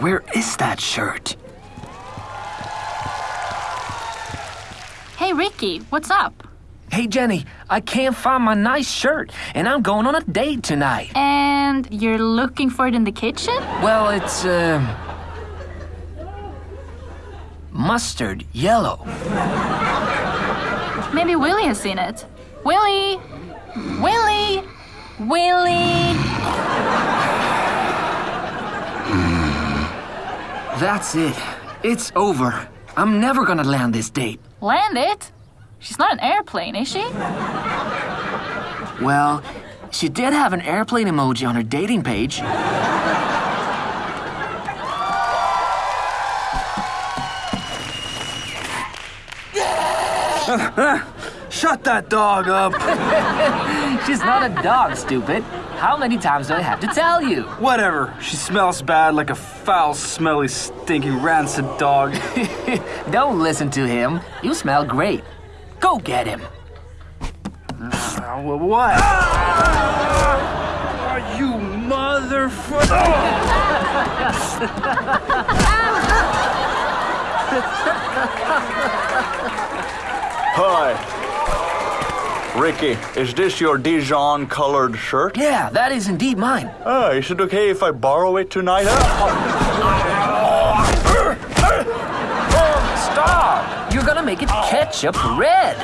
Where is that shirt? Hey, Ricky, what's up? Hey, Jenny, I can't find my nice shirt, and I'm going on a date tonight. And you're looking for it in the kitchen? Well, it's, uh. mustard yellow. Maybe Willie has seen it. Willie! Willie! Willie! That's it. It's over. I'm never gonna land this date. Land it? She's not an airplane, is she? Well, she did have an airplane emoji on her dating page. Shut that dog up. She's not a dog, stupid. How many times do I have to tell you? Whatever. She smells bad like a foul, smelly, stinking, rancid dog. Don't listen to him. You smell great. Go get him. Uh, what? Ah! you motherfucker! Hi. Ricky, is this your Dijon colored shirt? Yeah, that is indeed mine. Oh, is it okay if I borrow it tonight? Ah. Stop! You're gonna make it ketchup red.